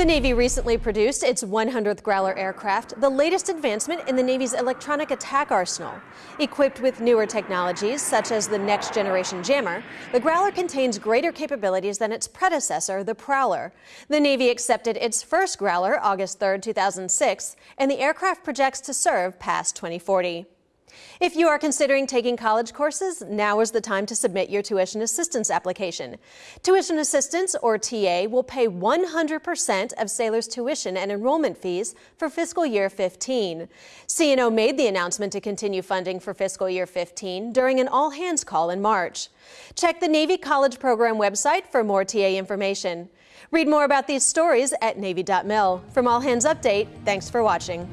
The Navy recently produced its 100th Growler aircraft, the latest advancement in the Navy's electronic attack arsenal. Equipped with newer technologies, such as the Next Generation Jammer, the Growler contains greater capabilities than its predecessor, the Prowler. The Navy accepted its first Growler August 3, 2006, and the aircraft projects to serve past 2040. If you are considering taking college courses, now is the time to submit your tuition assistance application. Tuition assistance, or TA, will pay 100% of Sailor's tuition and enrollment fees for fiscal year 15. CNO made the announcement to continue funding for fiscal year 15 during an all-hands call in March. Check the Navy College Program website for more TA information. Read more about these stories at Navy.mil. From All Hands Update, thanks for watching.